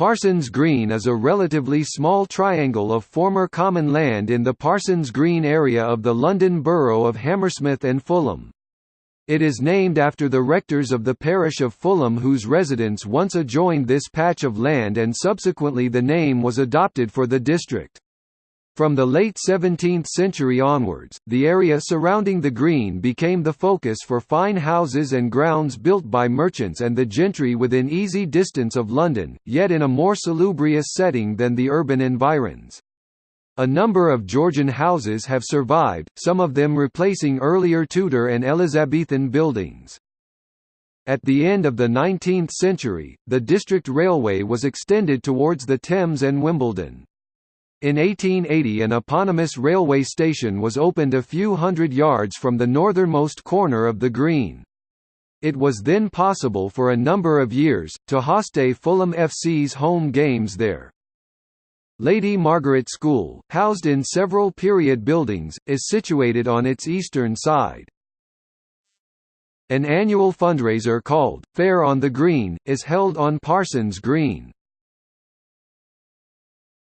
Parsons Green is a relatively small triangle of former common land in the Parsons Green area of the London Borough of Hammersmith and Fulham. It is named after the rectors of the parish of Fulham whose residence once adjoined this patch of land and subsequently the name was adopted for the district. From the late 17th century onwards, the area surrounding the green became the focus for fine houses and grounds built by merchants and the gentry within easy distance of London, yet in a more salubrious setting than the urban environs. A number of Georgian houses have survived, some of them replacing earlier Tudor and Elizabethan buildings. At the end of the 19th century, the district railway was extended towards the Thames and Wimbledon. In 1880 an eponymous railway station was opened a few hundred yards from the northernmost corner of the green. It was then possible for a number of years, to host Fulham FC's home games there. Lady Margaret School, housed in several period buildings, is situated on its eastern side. An annual fundraiser called, Fair on the Green, is held on Parsons Green.